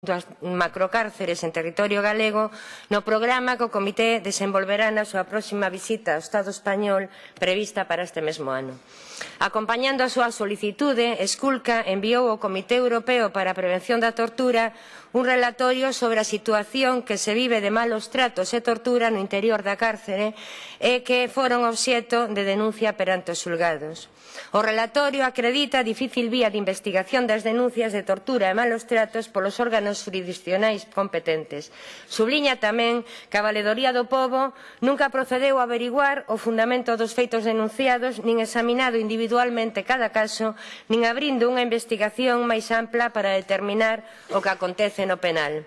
das macrocárceres en territorio galego no programa que o Comité desenvolverá na súa próxima visita ao Estado español prevista para este mesmo ano. Acompañando a súa solicitude, Esculca enviou ao Comité Europeo para a Prevención da Tortura un relatorio sobre a situación que se vive de malos tratos e tortura no interior da cárcere e que foron obxeto de denuncia perante os xulgados. O relatorio acredita a difícil vía de investigación das denuncias de tortura e malos tratos polos órganos órganos xurisdicionais competentes. Subliña tamén que a Valedoría do Pobo nunca procedeu a averiguar o fundamento dos feitos denunciados nin examinado individualmente cada caso nin abrindo unha investigación máis ampla para determinar o que acontece no penal.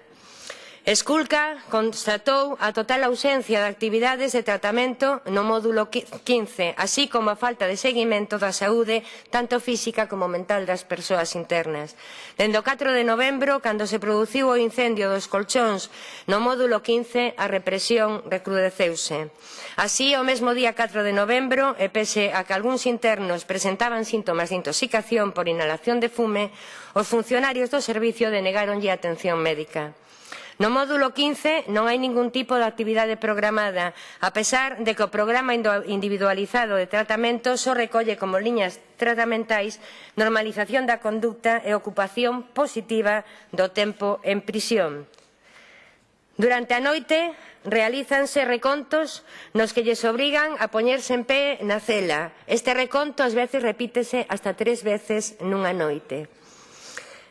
Esculca constatou a total ausencia de actividades de tratamento no módulo 15, así como a falta de seguimento da saúde tanto física como mental das persoas internas. Dende o 4 de novembro, cando se produciu o incendio dos colchóns no módulo 15, a represión recrudeceuse. Así, o mesmo día 4 de novembro, e pese a que algúns internos presentaban síntomas de intoxicación por inhalación de fume, os funcionarios do servicio denegaronlle atención médica. No módulo 15 non hai ningún tipo de actividade programada, a pesar de que o programa individualizado de tratamento só recolle como liñas tratamentais normalización da conducta e ocupación positiva do tempo en prisión. Durante a noite realízanse recontos nos que lles obrigan a poñerse en pé na cela. Este reconto ás veces repítese hasta tres veces nunha noite.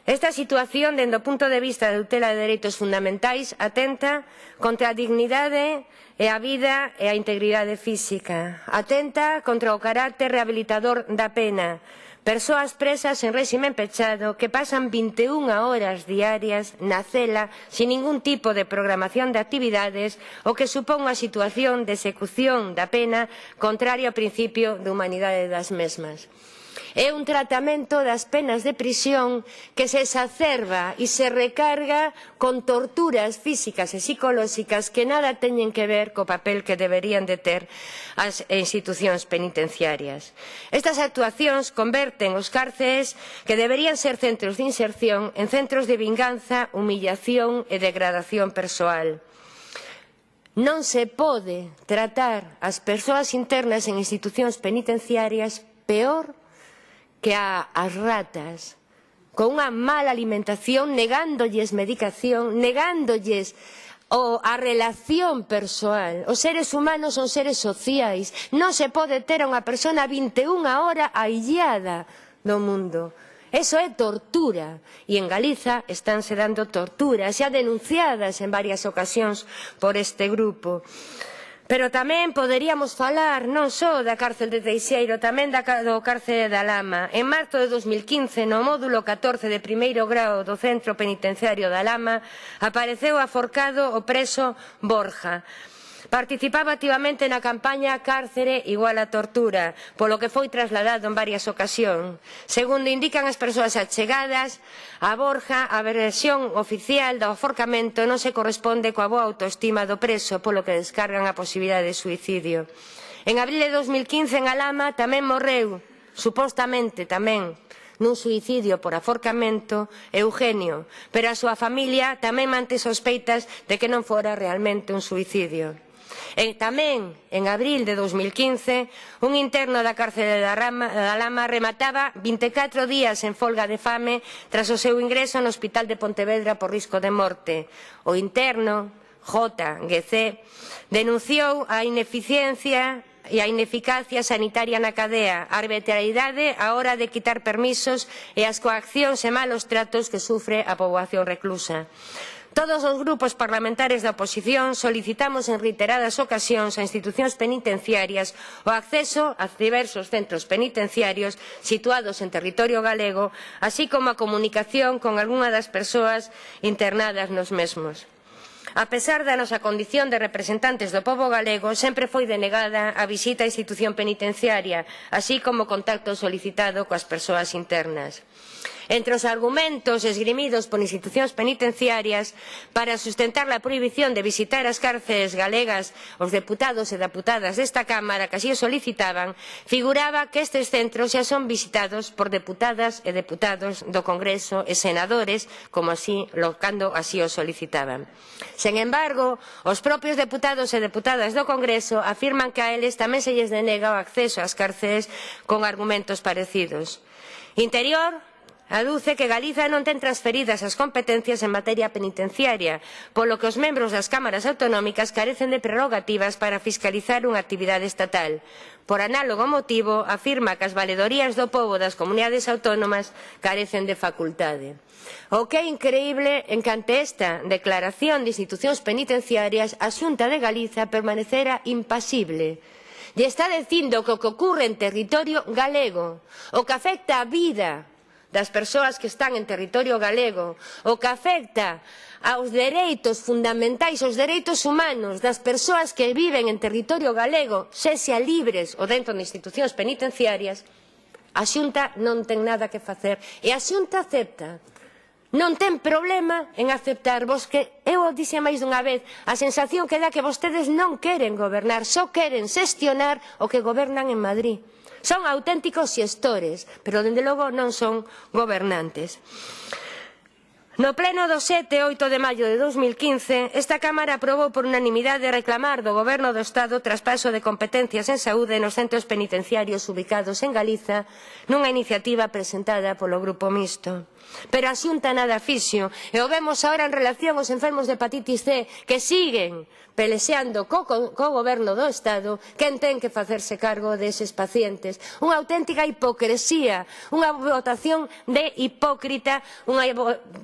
Esta situación, dende o punto de vista da tutela de dereitos fundamentais, atenta contra a dignidade e a vida e a integridade física. Atenta contra o carácter rehabilitador da pena. Persoas presas en réxime pechado que pasan 21 horas diarias na cela sin ningún tipo de programación de actividades o que supón unha situación de execución da pena contraria ao principio de humanidade das mesmas é un tratamento das penas de prisión que se exacerba e se recarga con torturas físicas e psicolóxicas que nada teñen que ver co papel que deberían de ter as institucións penitenciarias. Estas actuacións converten os cárceres que deberían ser centros de inserción en centros de vinganza, humillación e degradación persoal. Non se pode tratar as persoas internas en institucións penitenciarias peor que a, as ratas con unha mala alimentación, negándolles medicación, negándolles o a relación persoal. Os seres humanos son seres sociais. Non se pode ter a unha persona 21 horas aillada do mundo. Eso é tortura e en Galiza estánse dando torturas xa denunciadas en varias ocasións por este grupo. Pero tamén poderíamos falar non só da cárcel de Teixeiro, tamén da, do cárcere da Lama. En marzo de 2015, no módulo 14 de primeiro grao do Centro Penitenciario da Lama, apareceu aforcado o preso Borja. Participaba activamente na campaña Cárcere igual a tortura, polo que foi trasladado en varias ocasións. Segundo indican as persoas achegadas, a Borja, a versión oficial do aforcamento non se corresponde coa boa autoestima do preso, polo que descargan a posibilidade de suicidio. En abril de 2015, en Alama, tamén morreu, supostamente tamén, nun suicidio por aforcamento Eugenio, pero a súa familia tamén mante sospeitas de que non fora realmente un suicidio. E tamén, en abril de 2015, un interno da cárcere da, Rama, da Lama remataba 24 días en folga de fame tras o seu ingreso no Hospital de Pontevedra por risco de morte. O interno, J. Guecé, denunciou a ineficiencia e a ineficacia sanitaria na cadea, a arbitrariedade á hora de quitar permisos e as coaccións e malos tratos que sufre a poboación reclusa. Todos os grupos parlamentarios da oposición solicitamos en reiteradas ocasións a institucións penitenciarias o acceso a diversos centros penitenciarios situados en territorio galego, así como a comunicación con algunha das persoas internadas nos mesmos. A pesar da nosa condición de representantes do pobo galego, sempre foi denegada a visita á institución penitenciaria, así como o contacto solicitado coas persoas internas entre os argumentos esgrimidos por institucións penitenciarias para sustentar a prohibición de visitar as cárceles galegas os deputados e deputadas desta Cámara que así o solicitaban, figuraba que estes centros xa son visitados por deputadas e deputados do Congreso e senadores, como así, cando así o solicitaban. Sen embargo, os propios deputados e deputadas do Congreso afirman que a eles tamén se lles denega o acceso ás cárceles con argumentos parecidos. Interior aduce que Galiza non ten transferidas as competencias en materia penitenciaria, polo que os membros das cámaras autonómicas carecen de prerrogativas para fiscalizar unha actividade estatal. Por análogo motivo, afirma que as valedorías do povo das comunidades autónomas carecen de facultade. O que é increíble en que ante esta declaración de institucións penitenciarias a Xunta de Galiza permanecera impasible lle está dicindo que o que ocorre en territorio galego, o que afecta a vida das persoas que están en territorio galego, o que afecta aos dereitos fundamentais, aos dereitos humanos das persoas que viven en territorio galego, sexa libres ou dentro de institucións penitenciarias, a Xunta non ten nada que facer. E a Xunta acepta non ten problema en aceptar vos que eu o dixe máis dunha vez a sensación que dá que vostedes non queren gobernar só queren xestionar o que gobernan en Madrid son auténticos xestores pero dende logo non son gobernantes No pleno do 7 e 8 de maio de 2015, esta Cámara aprobou por unanimidade reclamar do Goberno do Estado traspaso de competencias en saúde nos centros penitenciarios ubicados en Galiza nunha iniciativa presentada polo Grupo Mixto. Pero a xunta nada fixo e o vemos agora en relación aos enfermos de hepatitis C que siguen pelexeando co, co, co goberno do Estado quen ten que facerse cargo deses pacientes. Unha auténtica hipocresía, unha votación de hipócrita, unha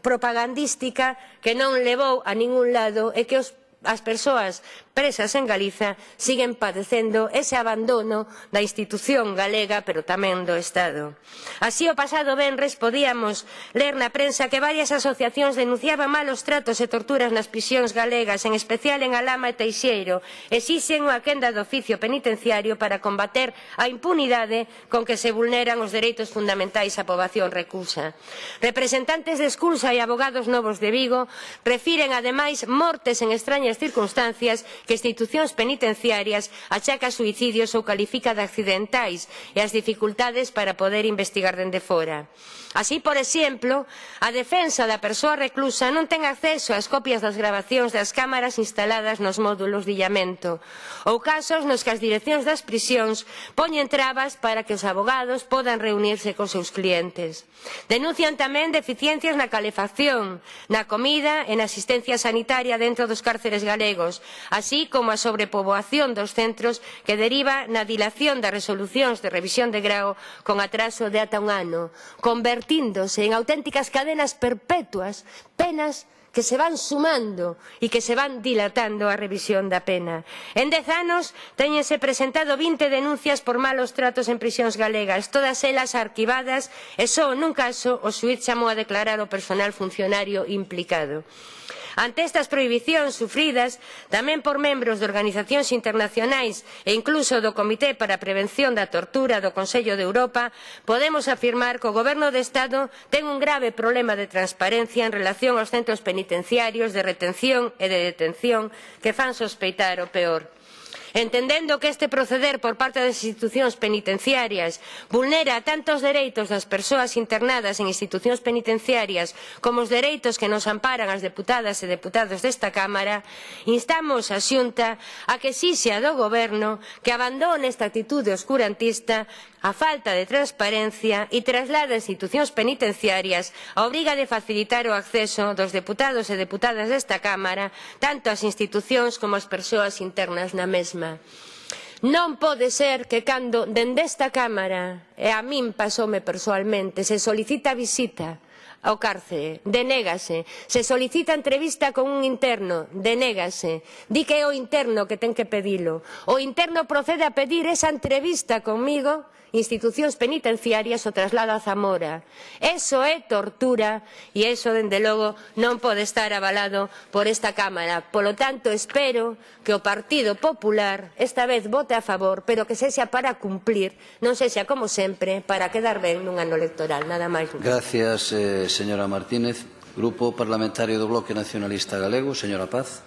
propagandística que non levou a ningún lado e que os as persoas presas en Galiza siguen padecendo ese abandono da institución galega pero tamén do Estado. Así o pasado venres podíamos ler na prensa que varias asociacións denunciaban malos tratos e torturas nas prisións galegas, en especial en Alama e Teixeiro. Exixen unha quenda do oficio penitenciario para combater a impunidade con que se vulneran os dereitos fundamentais á poboación reclusa. Representantes de Esculsa e abogados novos de Vigo refiren ademais mortes en extrañas extrañas circunstancias que institucións penitenciarias achaca suicidios ou califica de accidentais e as dificultades para poder investigar dende fora. Así, por exemplo, a defensa da persoa reclusa non ten acceso ás copias das grabacións das cámaras instaladas nos módulos de illamento ou casos nos que as direccións das prisións poñen trabas para que os abogados podan reunirse con seus clientes. Denuncian tamén deficiencias na calefacción, na comida e na asistencia sanitaria dentro dos cárceres profesionales galegos, así como a sobrepoboación dos centros que deriva na dilación das resolucións de revisión de grao con atraso de ata un ano, convertíndose en auténticas cadenas perpetuas, penas que se van sumando e que se van dilatando a revisión da pena. En dez anos teñense presentado 20 denuncias por malos tratos en prisións galegas, todas elas arquivadas e só nun caso o xuiz chamou a declarar o personal funcionario implicado. Ante estas prohibicións sufridas tamén por membros de organizacións internacionais e incluso do Comité para a Prevención da Tortura do Consello de Europa, podemos afirmar que o Goberno de Estado ten un grave problema de transparencia en relación aos centros penitenciarios de retención e de detención que fan sospeitar o peor entendendo que este proceder por parte das institucións penitenciarias vulnera tanto os dereitos das persoas internadas en institucións penitenciarias como os dereitos que nos amparan as deputadas e deputados desta Cámara, instamos a Xunta a que exixa do Goberno que abandone esta actitude oscurantista a falta de transparencia e traslade a institucións penitenciarias a obriga de facilitar o acceso dos deputados e deputadas desta Cámara tanto ás institucións como ás persoas internas na mesma. Non pode ser que cando dende esta Cámara, e a min pasoume persoalmente, se solicita visita ao cárcere, denégase, se solicita entrevista con un interno, denégase, di que é o interno que ten que pedilo, o interno procede a pedir esa entrevista comigo institucións penitenciarias o traslada a Zamora. Eso é tortura e eso, dende logo, non pode estar avalado por esta Cámara. Polo tanto, espero que o Partido Popular esta vez vote a favor, pero que sexa para cumplir, non sexa, como sempre, para quedar ben nun ano electoral. Nada máis. Gracias, eh, señora Martínez. Grupo Parlamentario do Bloque Nacionalista Galego, señora Paz.